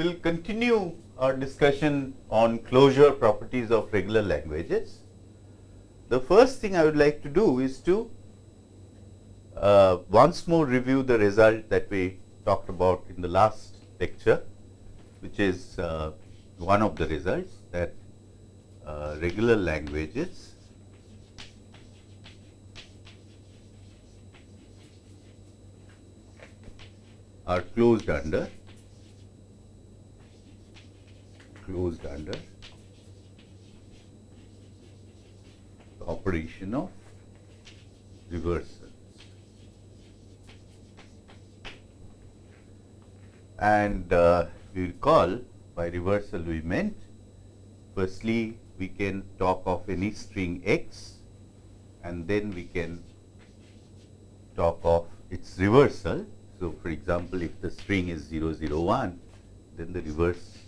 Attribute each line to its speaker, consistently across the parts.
Speaker 1: will continue our discussion on closure properties of regular languages. The first thing I would like to do is to uh, once more review the result that we talked about in the last lecture, which is uh, one of the results that uh, regular languages are closed under closed under the operation of reversals. And uh, we recall by reversal we meant firstly we can talk of any string x and then we can talk of its reversal. So, for example, if the string is 001 then the reverse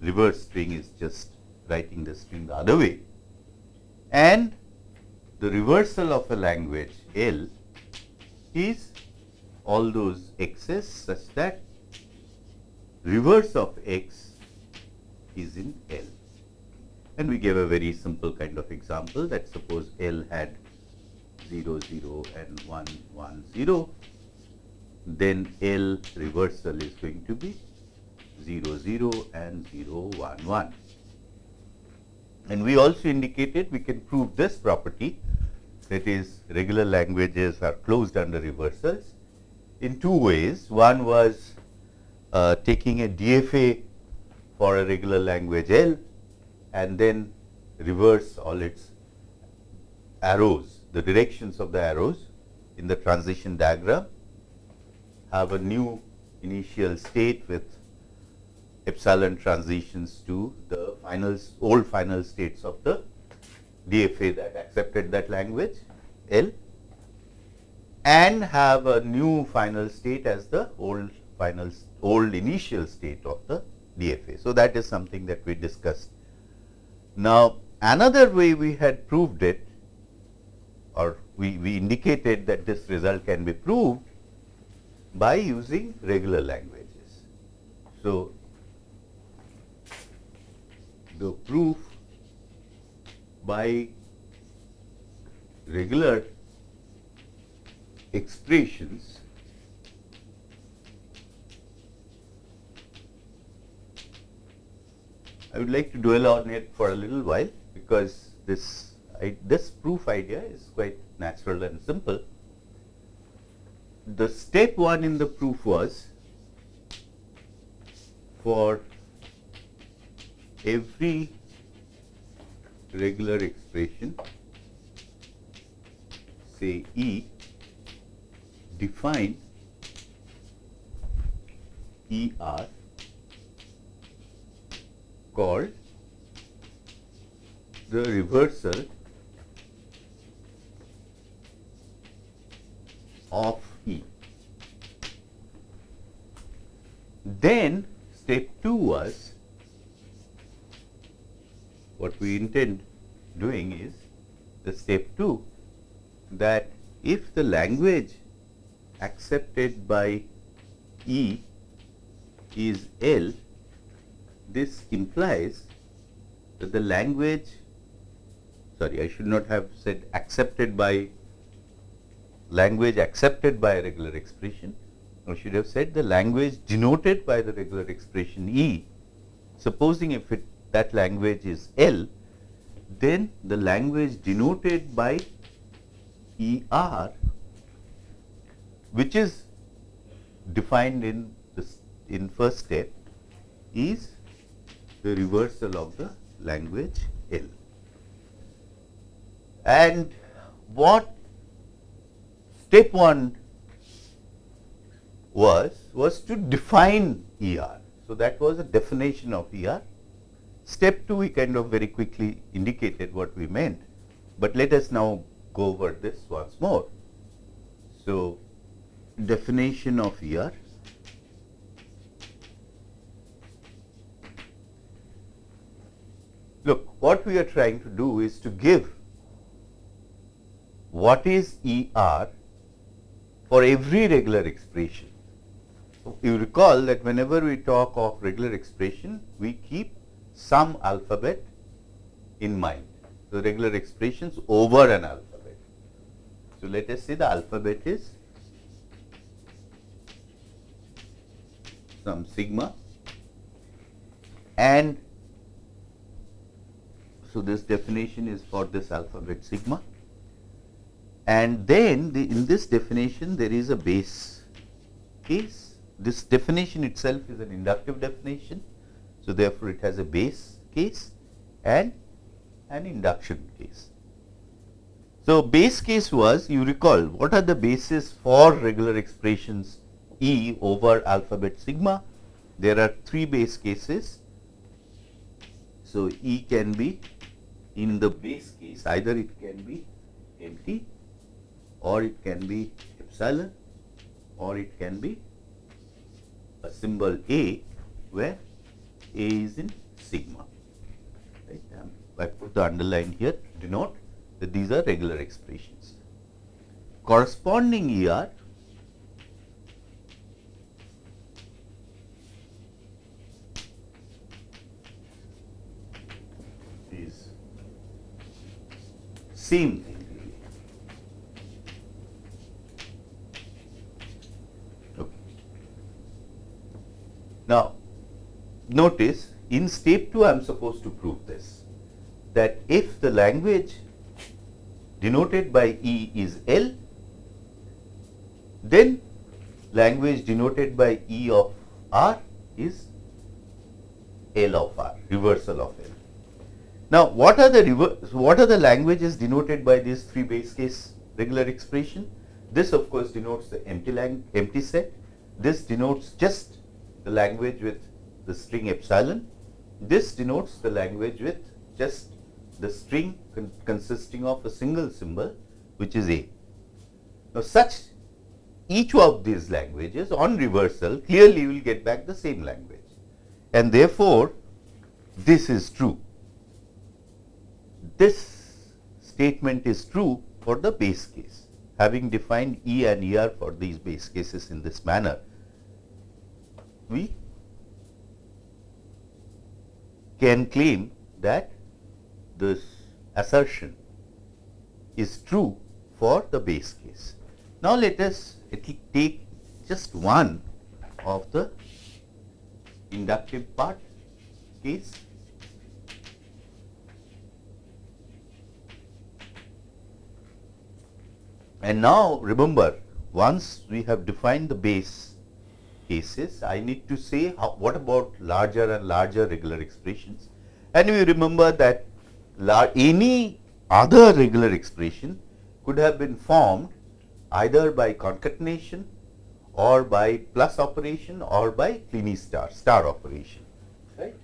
Speaker 1: reverse string is just writing the string the other way. And the reversal of a language L is all those x's such that reverse of x is in L. And we gave a very simple kind of example that suppose L had 0, 0 and 1, 1, 0, then L reversal is going to be 0, 0 and 0, 1, 1. And we also indicated we can prove this property that is regular languages are closed under reversals in two ways. One was uh, taking a DFA for a regular language L and then reverse all its arrows, the directions of the arrows in the transition diagram, have a new initial state with epsilon transitions to the final old final states of the DFA that accepted that language L and have a new final state as the old final old initial state of the DFA. So, that is something that we discussed. Now, another way we had proved it or we, we indicated that this result can be proved by using regular languages. So, the proof by regular expressions I would like to dwell on it for a little while because this I, this proof idea is quite natural and simple. The step one in the proof was for every regular expression say E define ER called the reversal of E. Then step 2 was what we intend doing is the step 2 that if the language accepted by E is L, this implies that the language sorry I should not have said accepted by language accepted by a regular expression. I should have said the language denoted by the regular expression E. Supposing if it that language is L, then the language denoted by ER, which is defined in this in first step, is the reversal of the language L. And what step 1 was, was to define ER. So, that was a definition of ER Step 2 we kind of very quickly indicated what we meant, but let us now go over this once more. So, definition of ER Look, what we are trying to do is to give what is ER for every regular expression. you recall that whenever we talk of regular expression, we keep some alphabet in mind. So, regular expressions over an alphabet. So, let us say the alphabet is some sigma and so this definition is for this alphabet sigma and then the, in this definition there is a base case. This definition itself is an inductive definition. So, therefore, it has a base case and an induction case. So, base case was you recall what are the bases for regular expressions E over alphabet sigma. There are three base cases. So, E can be in the base case either it can be empty or it can be epsilon or it can be a symbol A where A is in sigma. Right. Um, I put the underline here to denote that these are regular expressions. Corresponding ER is same thing. Now, notice in step 2 I am supposed to prove this that if the language denoted by E is L, then language denoted by E of R is L of R, reversal of L. Now, what are the what are the languages denoted by these three base case regular expression? This of course denotes the empty lang empty set. This denotes just the language with the string epsilon. This denotes the language with just the string con consisting of a single symbol which is A. Now, such each of these languages on reversal clearly will get back the same language and therefore, this is true. This statement is true for the base case having defined E and ER for these base cases in this manner we can claim that this assertion is true for the base case. Now, let us take just one of the inductive part case. And now, remember once we have defined the base cases, I need to say how, what about larger and larger regular expressions. And we remember that any other regular expression could have been formed either by concatenation or by plus operation or by Kleene star, star operation. Right.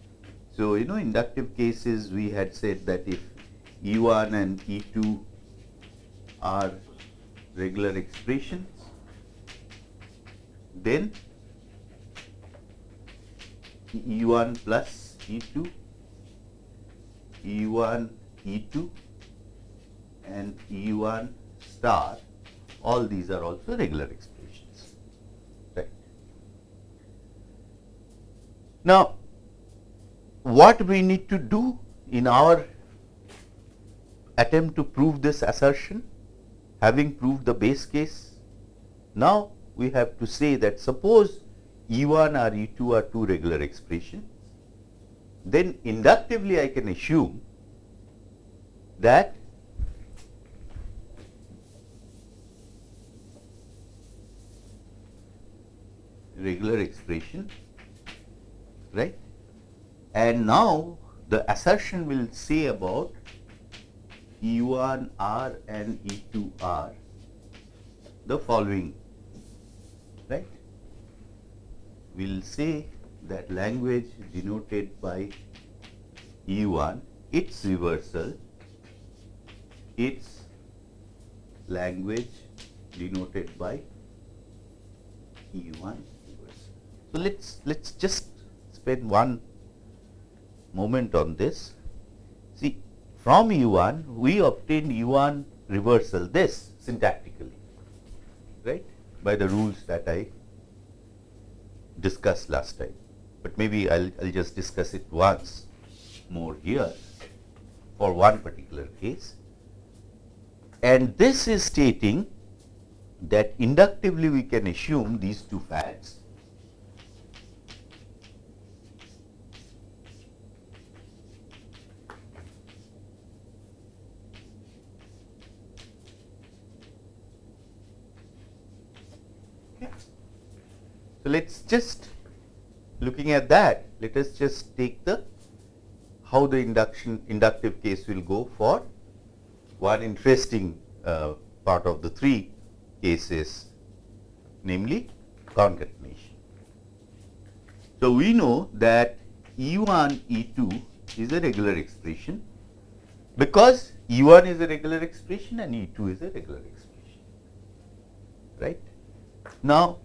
Speaker 1: So, you know inductive cases we had said that if E1 and E2 are regular expressions, then E1 plus E2, E1 E2 and E1 star all these are also regular expressions right. Now, what we need to do in our attempt to prove this assertion having proved the base case now we have to say that suppose E1 or E2 are two regular expressions, then inductively I can assume that regular expression right? And now the assertion will say about E1 R and E2 R the following right will say that language denoted by E1, its reversal, its language denoted by E1 reversal. So, let us let us just spend one moment on this. See from E1 we obtained E1 reversal this syntactically right by the rules that I discussed last time, but maybe I'll, just discuss it once more here for one particular case. And this is stating that inductively we can assume these two facts let us just looking at that, let us just take the how the induction inductive case will go for one interesting uh, part of the three cases namely concatenation. So, we know that E1 E2 is a regular expression because E1 is a regular expression and E2 is a regular expression right. Now,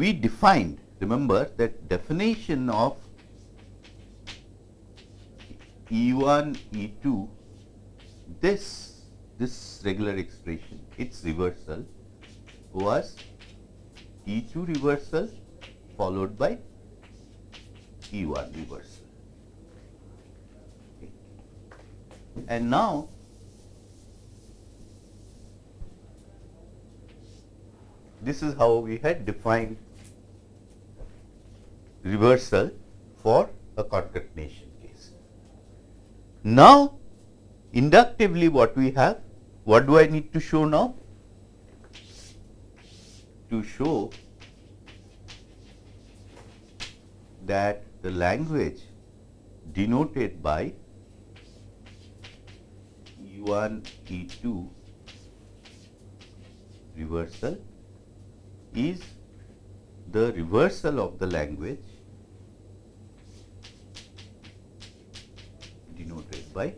Speaker 1: we defined remember that definition of E1 E2 this this regular expression its reversal was E2 reversal followed by E1 reversal okay. and now this is how we had defined reversal for a concatenation case. Now, inductively what we have, what do I need to show now? To show that the language denoted by E1, E2 reversal is the reversal of the language denoted by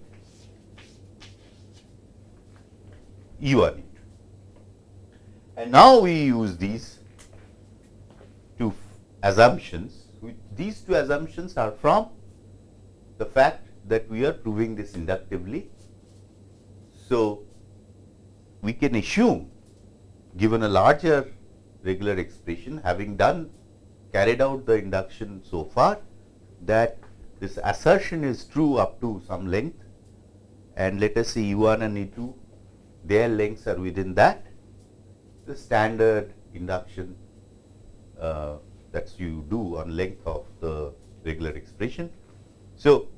Speaker 1: E1 And now we use these two assumptions. These two assumptions are from the fact that we are proving this inductively. So, we can assume given a larger regular expression having done carried out the induction so far that this assertion is true up to some length and let us see E1 and E2 their lengths are within that the standard induction uh, that you do on length of the regular expression. So,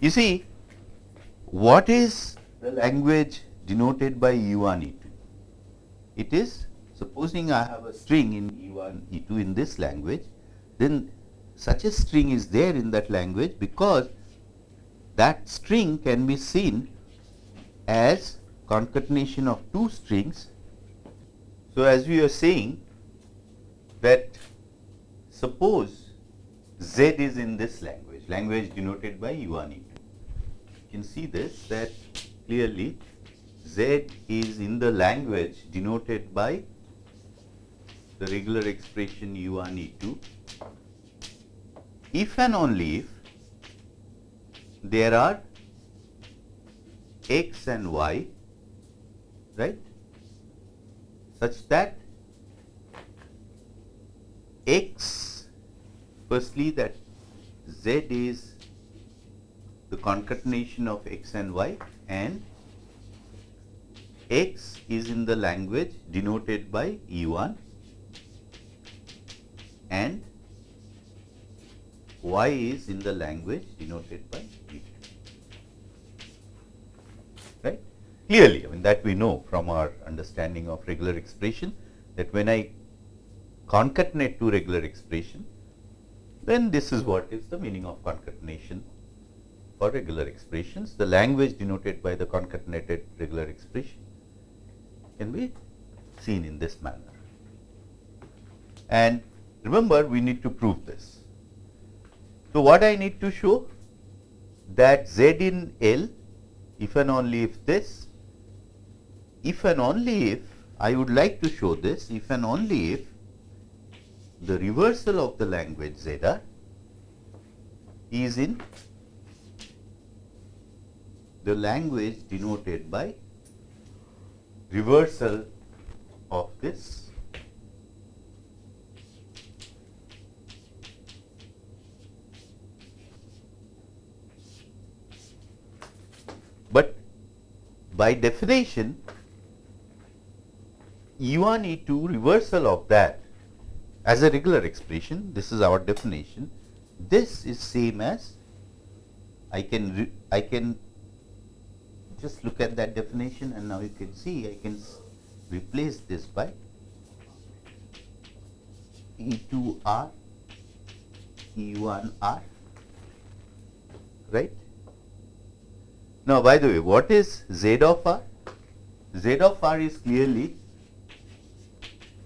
Speaker 1: you see what is the language denoted by E1 E2? It is supposing I have a string in E1 E2 in this language then such a string is there in that language because that string can be seen as concatenation of two strings. So, as we are saying that suppose Z is in this language, language denoted by E1, E2. You can see this that clearly Z is in the language denoted by the regular expression E1, E2 if and only if there are x and y right? Such that x firstly that z is the concatenation of x and y and x is in the language denoted by E1 and y is in the language denoted by E2. Right? Clearly, I mean that we know from our understanding of regular expression that when I concatenate two regular expression, then this is what is the meaning of concatenation for regular expressions. The language denoted by the concatenated regular expression can be seen in this manner. And remember, we need to prove this. So, what I need to show that Z in L if and only if this, if and only if I would like to show this if and only if the reversal of the language zeta is in the language denoted by reversal of this by definition E1, E2 reversal of that as a regular expression, this is our definition, this is same as I can I can just look at that definition and now you can see I can replace this by E2R, E1R, right. Now, by the way, what is Z of R? Z of R is clearly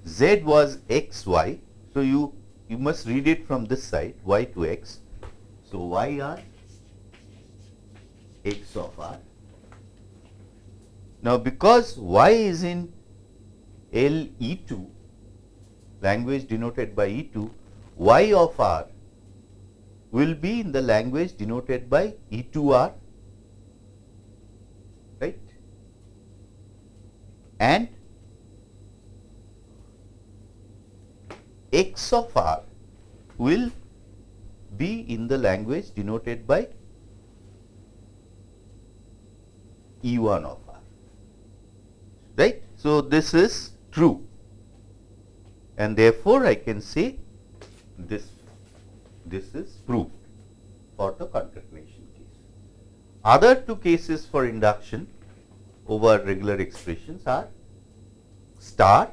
Speaker 1: Z was x y. So, you, you must read it from this side y to x. So, y r x of r. Now, because y is in L E 2 language denoted by E2, y of r will be in the language denoted by E2R right and x of r will be in the language denoted by E1 of r right. So, this is true and therefore, I can say this this is proved for the concatenation case. Other two cases for induction over regular expressions are star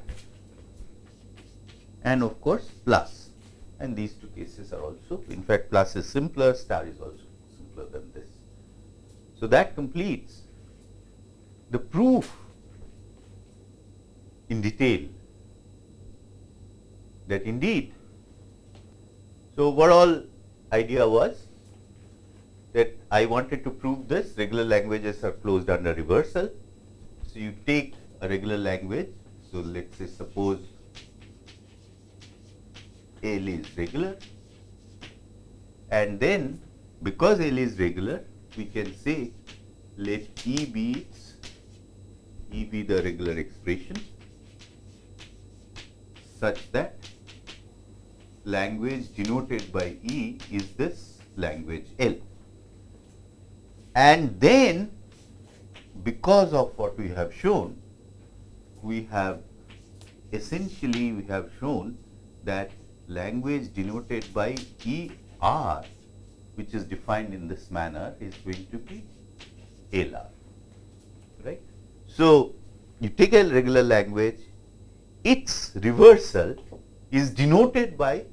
Speaker 1: and of course plus and these two cases are also in fact plus is simpler star is also simpler than this. So, that completes the proof in detail that indeed. So, overall idea was that I wanted to prove this regular languages are closed under reversal. So, you take a regular language. So, let us say suppose L is regular and then because L is regular we can say let E be E be the regular expression such that language denoted by E is this language L. And then because of what we have shown, we have essentially we have shown that language denoted by ER which is defined in this manner is going to be LR, right. So, you take a regular language, its reversal is denoted by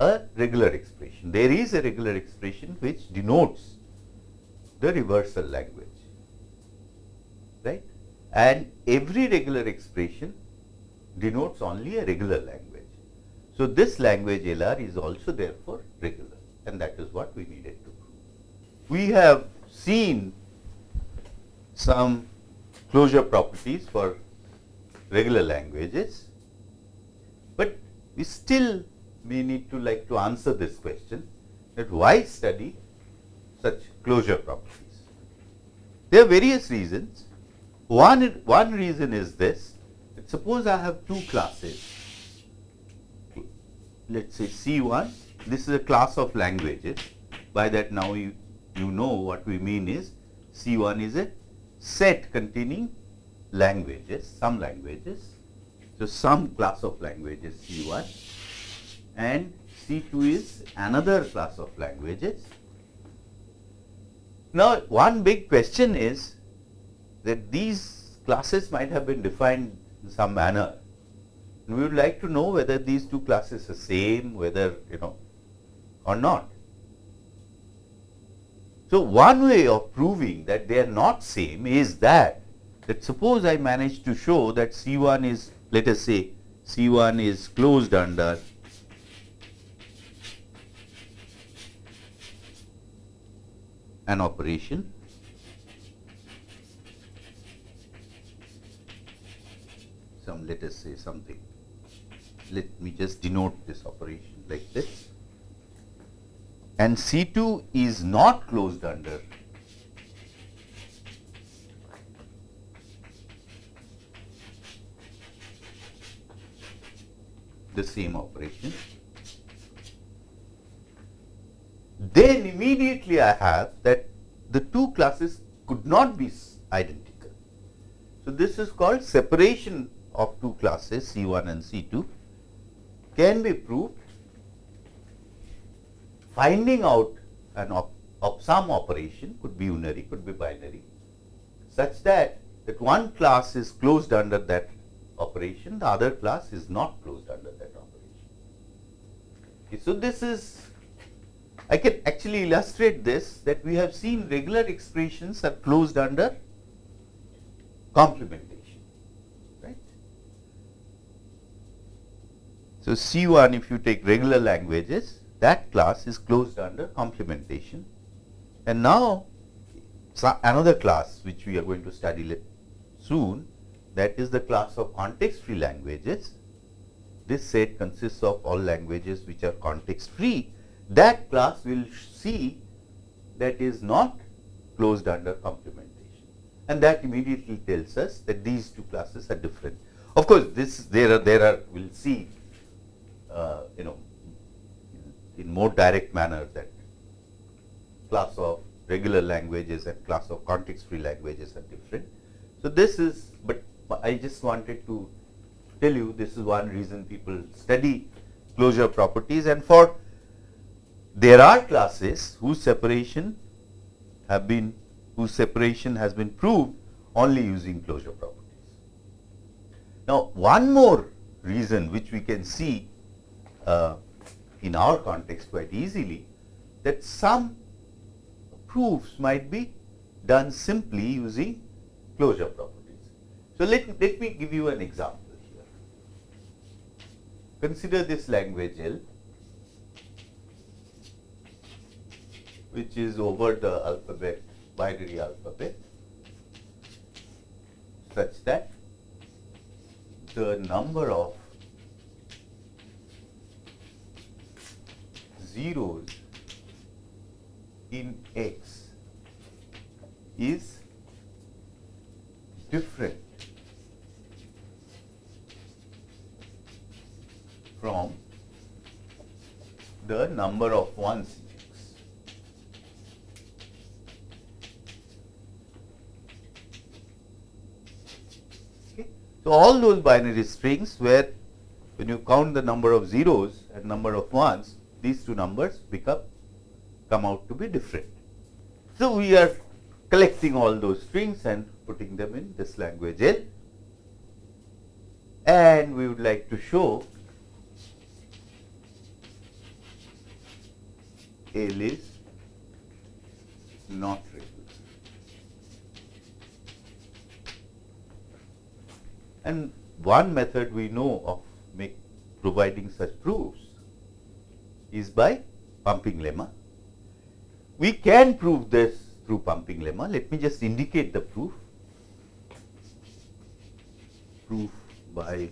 Speaker 1: a regular expression. There is a regular expression which denotes the reversal language? And every regular expression denotes only a regular language. So, this language LR is also therefore regular and that is what we needed to prove. We have seen some closure properties for regular languages, but we still we need to like to answer this question that why study such closure properties. There are various reasons. One, one reason is this, suppose I have two classes, let us say C1, this is a class of languages, by that now you, you know what we mean is C1 is a set containing languages, some languages. So, some class of languages C1 and C2 is another class of languages. Now, one big question is that these classes might have been defined in some manner. And we would like to know whether these two classes are same, whether you know or not. So, one way of proving that they are not same is that that suppose I manage to show that C1 is let us say C1 is closed under an operation some let us say something. Let me just denote this operation like this. And C2 is not closed under. The same operation. Then immediately I have that the two classes could not be identical. So, this is called separation of two classes C1 and C2 can be proved finding out an op, op some operation could be unary, could be binary such that that one class is closed under that operation, the other class is not closed under that operation. Okay, so, this is I can actually illustrate this that we have seen regular expressions are closed under complementation, right. So, C1 if you take regular languages that class is closed under complementation and now another class which we are going to study soon that is the class of context free languages. This set consists of all languages which are context free that class will see that is not closed under complementation and that immediately tells us that these two classes are different. Of course, this there are there are we will see Uh, you know in, in more direct manner that class of regular languages and class of context free languages are different. So, this is but I just wanted to tell you this is one reason people study closure properties and for there are classes whose separation have been whose separation has been proved only using closure properties. Now, one more reason which we can see uh, in our context quite easily that some proofs might be done simply using closure properties. So, let, let me give you an example here. Consider this language L which is over the alphabet binary alphabet such that the number of zeros in x is different from the number of ones So, all those binary strings where when you count the number of zeros and number of ones, these two numbers become come out to be different. So, we are collecting all those strings and putting them in this language L and we would like to show L is not regular. And one method we know of make providing such proofs is by pumping lemma. We can prove this through pumping lemma. Let me just indicate the proof. Proof by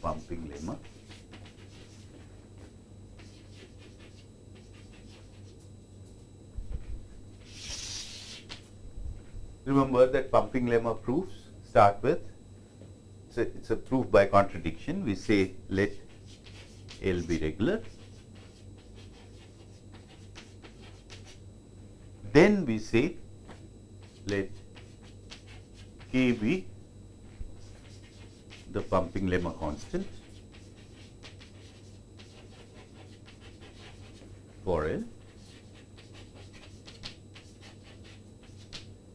Speaker 1: pumping lemma. Remember that pumping lemma proofs start with. So, it is a proof by contradiction. We say let L be regular. Then we say let K be the pumping lemma constant for L.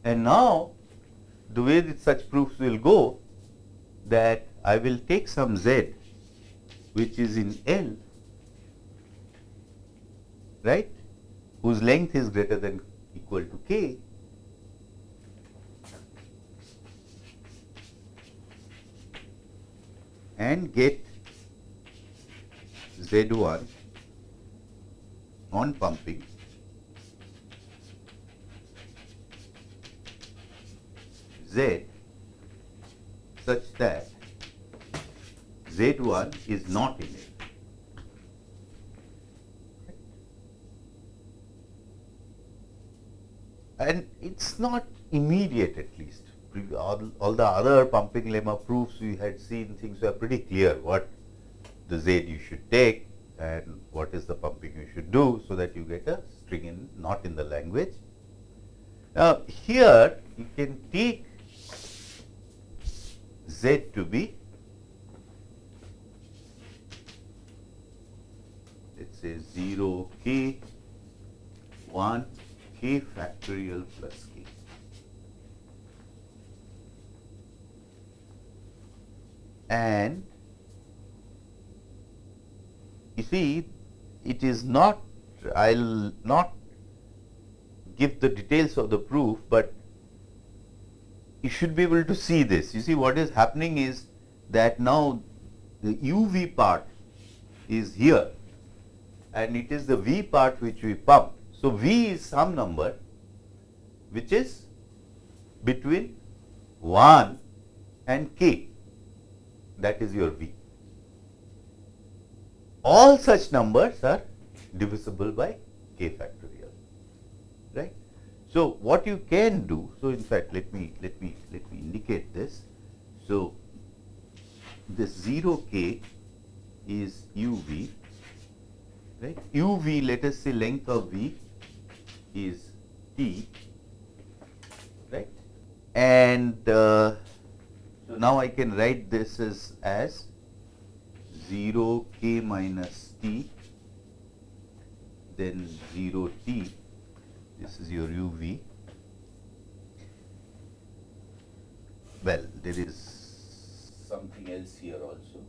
Speaker 1: And now the way that such proofs will go that I will take some z which is in L right whose length is greater than equal to k and get Z1 on pumping z such that z1 is not in it. And it is not immediate at least. All, all, the other pumping lemma proofs we had seen things were pretty clear what the z you should take and what is the pumping you should do so that you get a string in not in the language. Now, here you can take z to be say 0 k 1 k factorial plus k. And you see it is not I will not give the details of the proof, but you should be able to see this. You see what is happening is that now the uv part is here and it is the v part which we pump. So, v is some number which is between 1 and k that is your v. All such numbers are divisible by k factorial right. So, what you can do so in fact let me let me let me indicate this. So, this 0 k is u v right? U v let us say length of v is t. Right? And uh, so now I can write this as as 0 k minus t then 0 t. This is your uv well there is something else here also.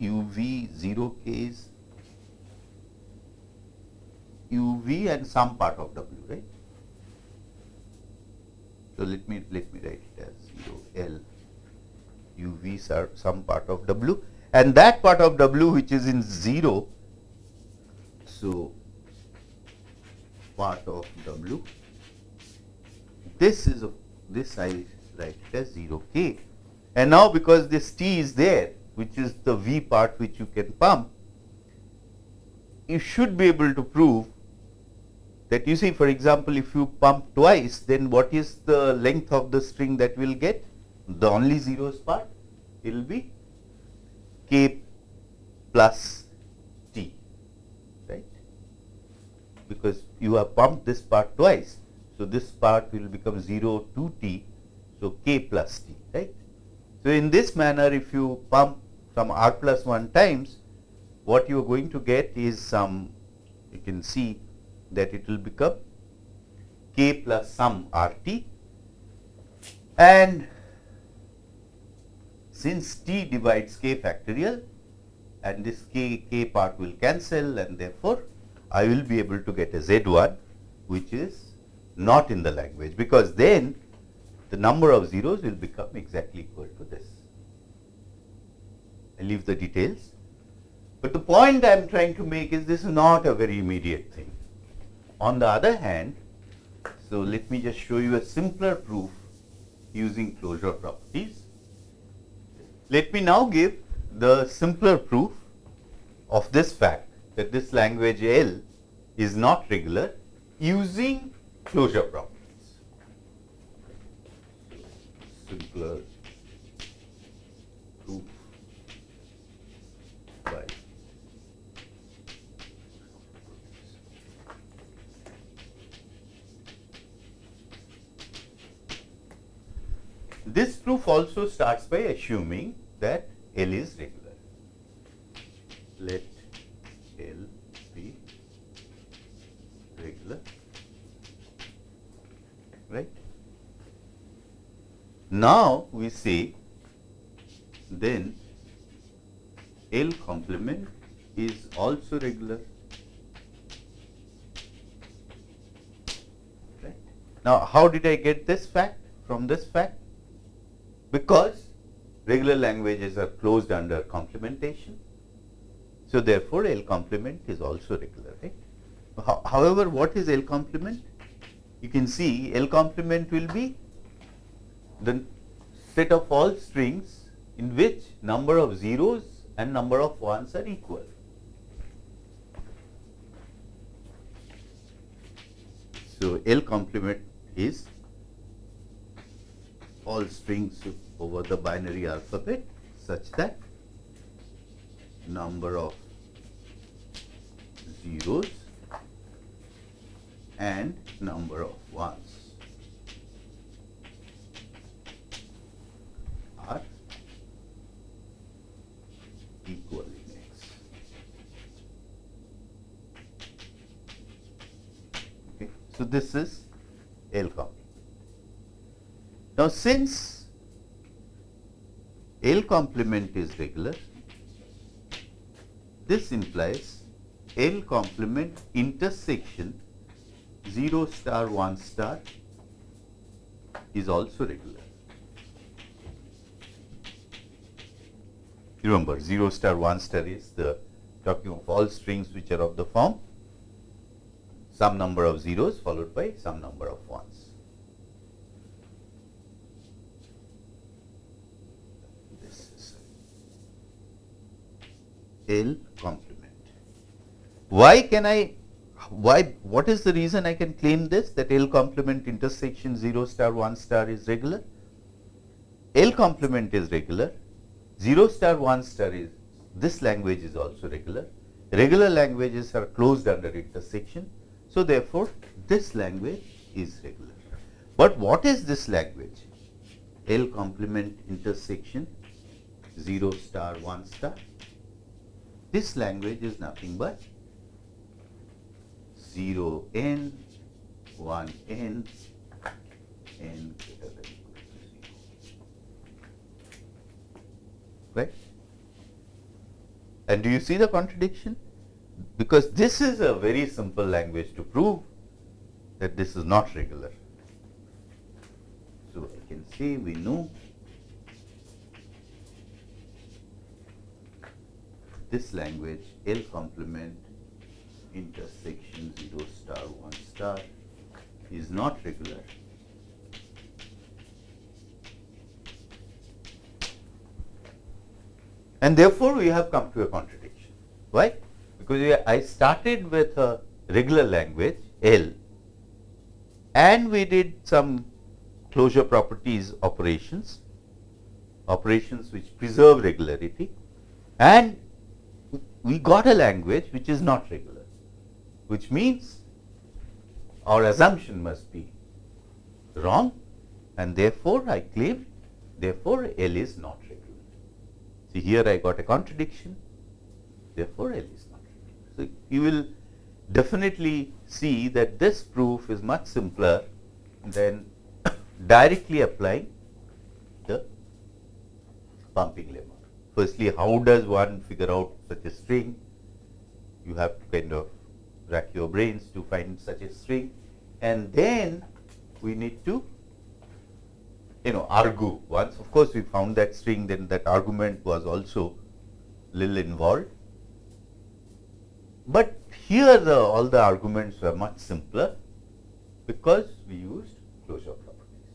Speaker 1: Uv 0 k is uv and some part of w right? So let me let me write it as 0 l uv's are some part of w. And that part of w which is in 0 so part of w this is a, this I write it as 0 k. And now because this t is there which is the v part which you can pump you should be able to prove that you see for example if you pump twice then what is the length of the string that we will get the only zeros part it will be k plus t right because you have pumped this part twice. So, this part will become 0 to t. So, k plus t right. So, in this manner if you pump some r plus 1 times what you are going to get is some you can see that it will become k plus some r t and since t divides k factorial and this k, k part will cancel and therefore, I will be able to get a z1 which is not in the language because then the number of zeros will become exactly equal to this. I leave the details, but the point I am trying to make is this is not a very immediate thing. On the other hand, so let me just show you a simpler proof using closure properties. Let me now give the simpler proof of this fact that this language L is not regular using closure properties. Simpler proof by This proof also starts by assuming that L is regular. Let L be regular, right. Now, we say then L complement is also regular. Right. Now, how did I get this fact from this fact? Because regular languages are closed under complementation. So, therefore, L complement is also regular. Right? However, what is L complement? You can see L complement will be the set of all strings in which number of zeros and number of ones are equal. So, L complement is all strings over the binary alphabet such that number of zeros and number of ones are equal in x. Okay. So, this is L complement. Now, since L complement is regular, this implies L complement intersection 0 star 1 star is also regular. Remember 0 star 1 star is the talking of all strings which are of the form some number of zeros followed by some number of ones. This is L complement. Why can I, why, what is the reason I can claim this that L complement intersection 0 star 1 star is regular? L complement is regular, 0 star 1 star is, this language is also regular. Regular languages are closed under intersection so, therefore, this language is regular. But what is this language? L complement intersection 0 star 1 star. This language is nothing but 0 n 1 n n greater than equal to 0. Right? And do you see the contradiction? because this is a very simple language to prove that this is not regular. So, I can say we know this language L complement intersection 0 star 1 star is not regular. And therefore, we have come to a contradiction. Why? because I started with a regular language L and we did some closure properties operations, operations which preserve regularity and we got a language which is not regular, which means our assumption must be wrong and therefore, I claim therefore, L is not regular. See here I got a contradiction, therefore, L is not regular. so, you will definitely see that this proof is much simpler than directly applying the pumping lemma. Firstly, how does one figure out such a string? You have to kind of rack your brains to find such a string and then we need to you know argue once of course we found that string then that argument was also little involved but here the, all the arguments were much simpler because we used closure properties.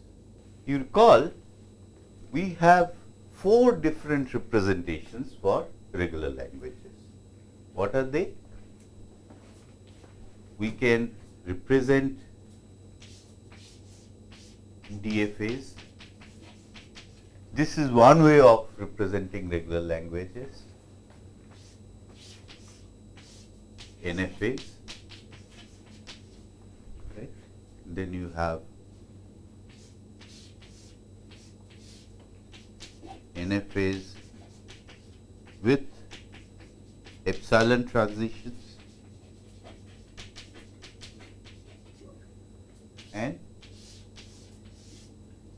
Speaker 1: You recall we have four different representations for regular languages. What are they? We can represent DFAs. This is one way of representing regular languages. NFAs, right? Then you have NFAs with epsilon transitions and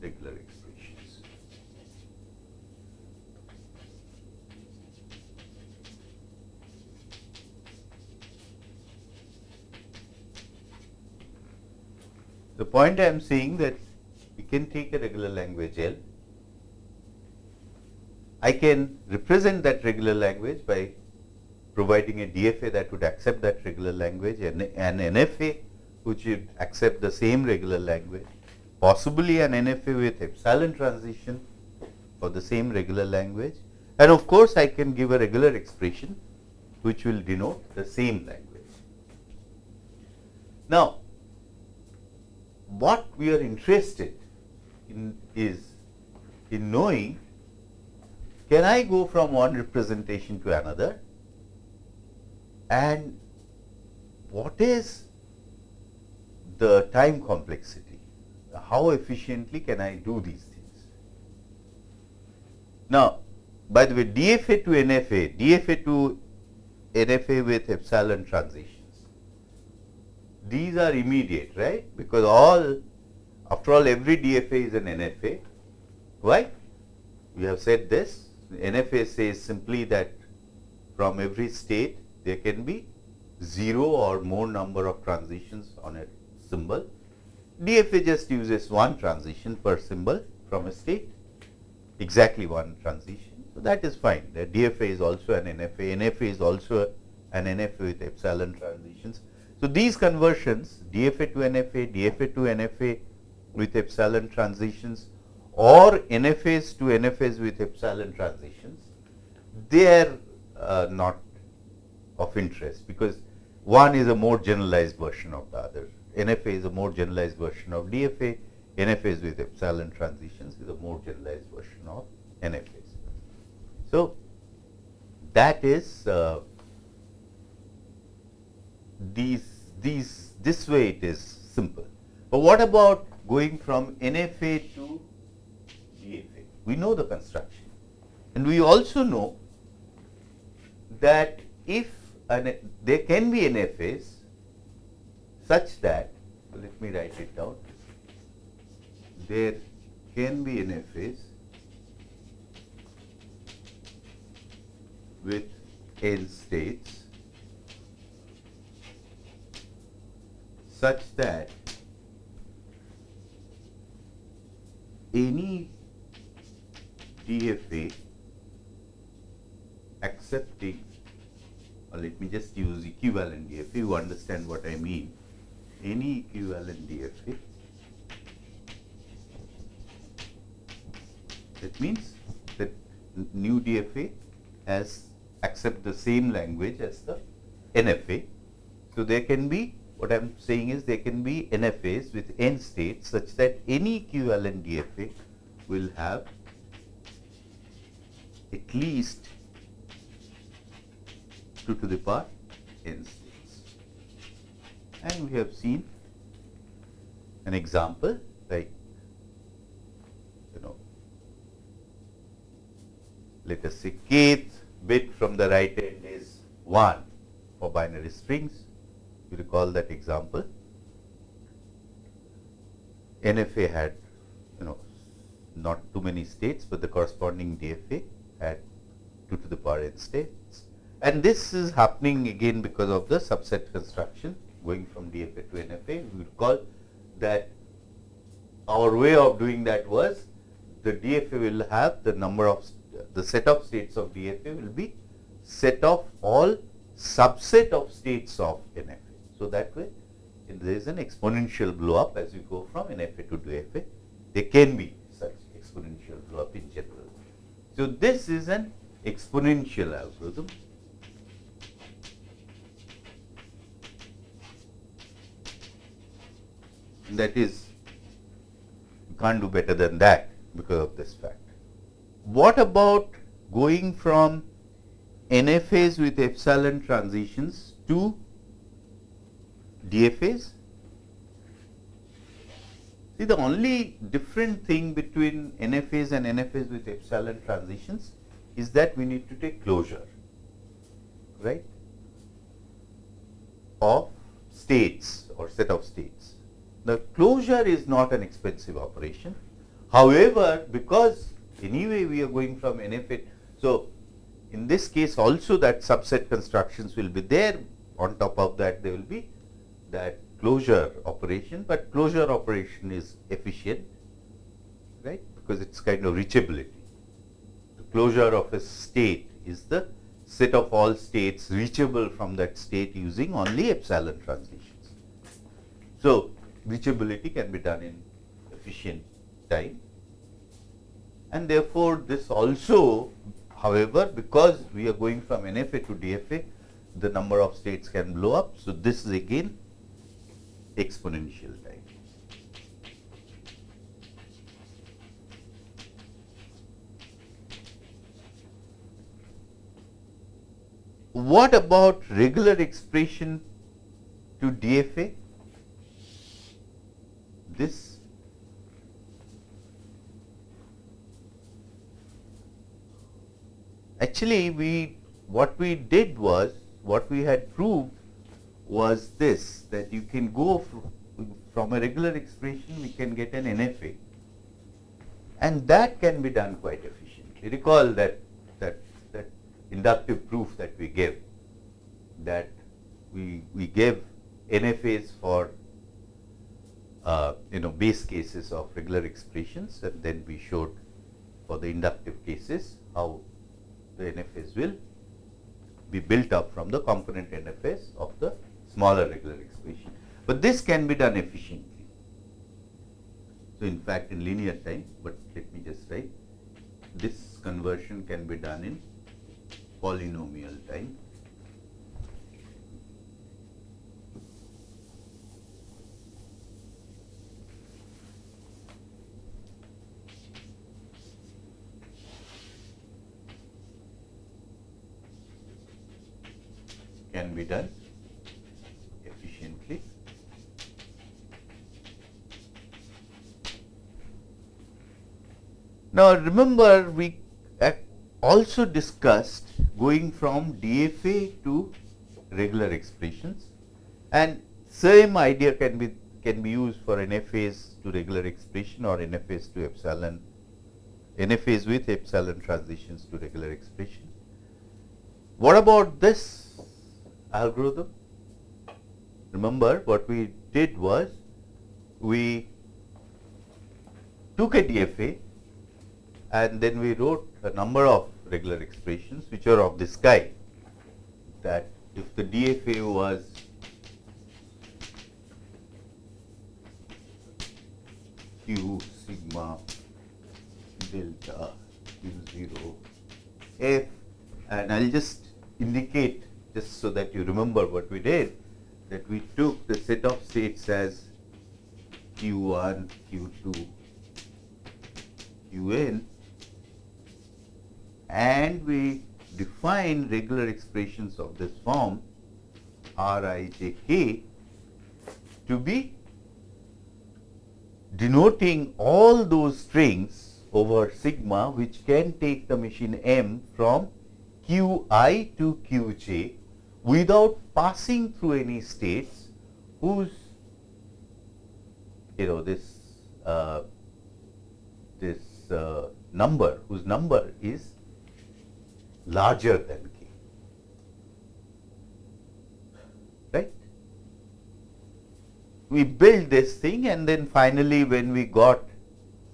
Speaker 1: regular expressions. The point I am saying that we can take a regular language L. I can represent that regular language by providing a DFA that would accept that regular language and an NFA which would accept the same regular language, possibly an NFA with epsilon transition for the same regular language and of course, I can give a regular expression which will denote the same language. Now, what we are interested in is in knowing can I go from one representation to another and what is the time complexity, how efficiently can I do these things. Now, by the way DFA to NFA, DFA to NFA with epsilon transitions. these are immediate, right? Because all, after all, every DFA is an NFA. Why? We have said this. NFA says simply that from every state there can be zero or more number of transitions on a symbol. DFA just uses one transition per symbol from a state, exactly one transition. So, that is fine. The DFA is also an NFA, NFA is also an NFA with epsilon transitions. So, these conversions DFA to NFA, DFA to NFA with epsilon transitions or NFAs to NFAs with epsilon transitions, they are uh, not of interest because one is a more generalized version of the other. NFA is a more generalized version of DFA, NFAs with epsilon transitions is a more generalized version of NFAs. So, that is uh, these these this way it is simple. But what about going from NFA to? We know the construction. And we also know that if an, there can be NFAs such that, let me write it down, there can be NFAs with n states such that any DFA accepting or let me just use equivalent DFA, you understand what I mean. Any equivalent DFA, that means that new DFA has accept the same language as the NFA. So, there can be what I am saying is there can be NFAs with n states such that any equivalent DFA will have at least 2 to the power n states. And we have seen an example like you know let us say kth bit from the right end is 1 for binary strings. You recall that example. NFA had you know not too many states, but the corresponding DFA had 2 to the power n states. And this is happening again because of the subset construction going from DFA to NFA. We recall that our way of doing that was the DFA will have the number of the set of states of DFA will be set of all subset of states of NFA. So, that way there is an exponential blow up as you go from NFA to DFA. There can be such exponential blow up in general. So, this is an exponential algorithm that is you can't do better than that because of this fact. What about going from NFAs with epsilon transitions to DFAs? See the only different thing between NFAs and NFAs with epsilon transitions is that we need to take closure, right, of states or set of states. The closure is not an expensive operation. However, because anyway we are going from NFA, so in this case also that subset constructions will be there. On top of that, there will be that closure operation, but closure operation is efficient, right, because it's kind of reachability. The closure of a state is the set of all states reachable from that state using only epsilon transitions. So, reachability can be done in efficient time. And therefore, this also however, because we are going from NFA to DFA, the number of states can blow up. So, this is again exponential time. What about regular expression to DFA? this actually we what we did was what we had proved was this, that you can go from a regular expression, we can get an NFA. And that can be done quite efficiently. Recall that, that, that inductive proof that we gave, that we, we gave NFAs for uh, you know base cases of regular expressions and then we showed for the inductive cases how the NFAs will be built up from the component NFAs of the smaller regular expression. But this can be done efficiently. So, in fact, in linear time, but let me just write this conversion can be done in polynomial time. can be done efficiently. Now, remember we uh, also discussed going from DFA to regular expressions and same idea can be can be used for NFAs to regular expression or NFAs to epsilon NFAs with epsilon transitions to regular expression. What about this algorithm. Remember what we did was we took a DFA and then we wrote a number of regular expressions which are of this kind that if the DFA was q sigma delta q0 f. And I will just indicate just so that you remember what we did, that we took the set of states as Q1, Q2, Qn and we define regular expressions of this form Rijk to be denoting all those strings over sigma which can take the machine m from qi to qj without passing through any states whose you know this uh, this uh, number whose number is larger than k right we build this thing and then finally when we got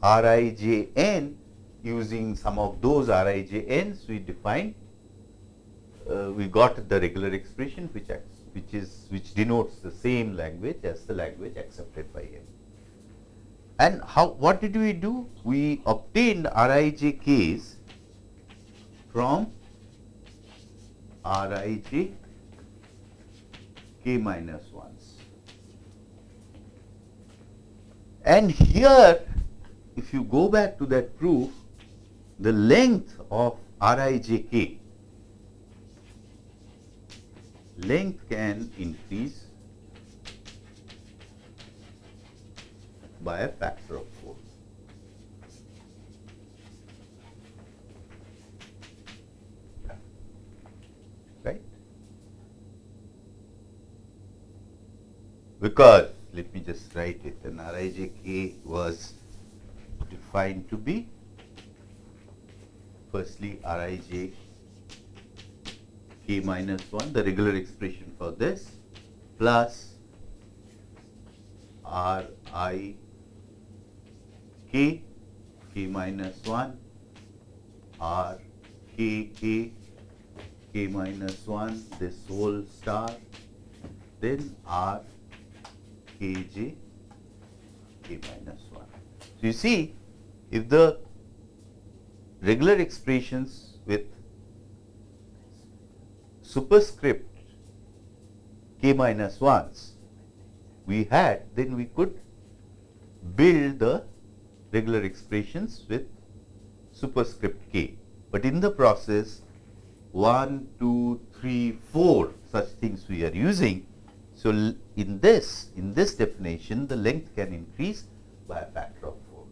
Speaker 1: Rijn using some of those Rijns we defined uh, we got the regular expression which which is which denotes the same language as the language accepted by him. And how what did we do? We obtained Rijk's from Rij k minus 1s. And here if you go back to that proof, the length of Rijk length can increase by a factor of 4. Right? Because, let me just write it, an Rijk was defined to be firstly Rij k minus 1, the regular expression for this, plus r i k k minus 1 r k k k minus 1 this whole star then r k j k minus 1. So, you see if the regular expressions with superscript k minus 1s we had, then we could build the regular expressions with superscript k. But in the process 1, 2, 3, 4 such things we are using. So, in this, in this definition the length can increase by a factor of 4.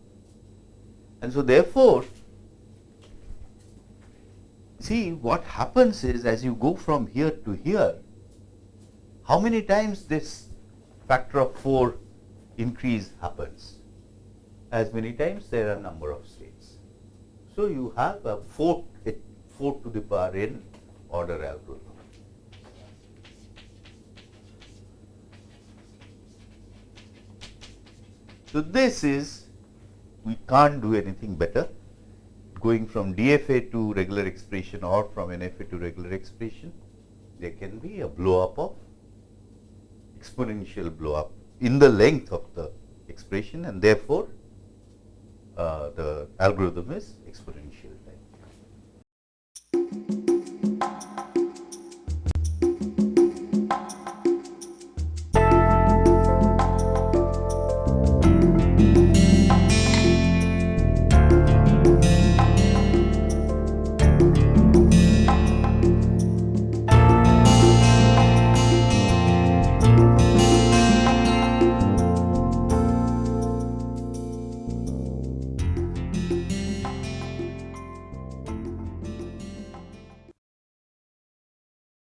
Speaker 1: And so, therefore, see what happens is as you go from here to here, how many times this factor of 4 increase happens? As many times there are number of states. So, you have a 4, a 4 to the power n order algorithm. So, this is we can't do anything better going from DFA to regular expression or from NFA to regular expression. There can be a blow up of exponential blow up in the length of the expression and therefore, uh, the algorithm is exponential